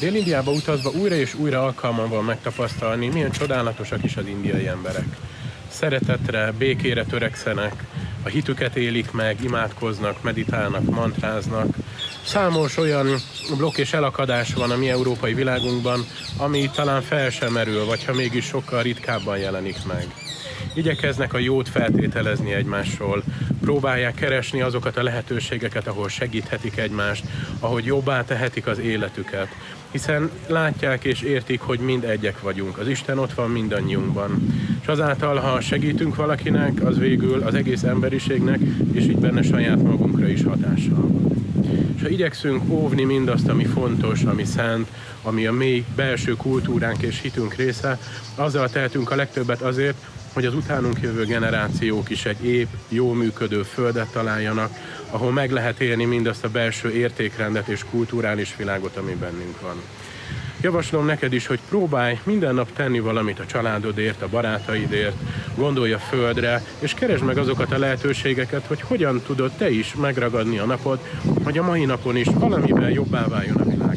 Dél-Indiába utazva újra és újra alkalmam van megtapasztalni, milyen csodálatosak is az indiai emberek. Szeretetre, békére törekszenek, a hitüket élik meg, imádkoznak, meditálnak, mantráznak. Számos olyan blokk és elakadás van a mi európai világunkban, ami talán fel sem merül, vagy ha mégis sokkal ritkábban jelenik meg. Igyekeznek a jót feltételezni egymásról, próbálják keresni azokat a lehetőségeket, ahol segíthetik egymást, ahogy jobbá tehetik az életüket. Hiszen látják és értik, hogy mind egyek vagyunk. Az Isten ott van mindannyiunkban. És azáltal, ha segítünk valakinek, az végül az egész emberiségnek, és így benne saját magunkra is hatással van. És ha igyekszünk óvni mindazt, ami fontos, ami szent, ami a mély belső kultúránk és hitünk része, azzal tehetünk a legtöbbet azért, hogy az utánunk jövő generációk is egy épp, jó működő földet találjanak, ahol meg lehet élni mindazt a belső értékrendet és kulturális világot, ami bennünk van. Javaslom neked is, hogy próbálj minden nap tenni valamit a családodért, a barátaidért, gondolj a földre, és keresd meg azokat a lehetőségeket, hogy hogyan tudod te is megragadni a napot, hogy a mai napon is valamivel jobbá váljon a világ.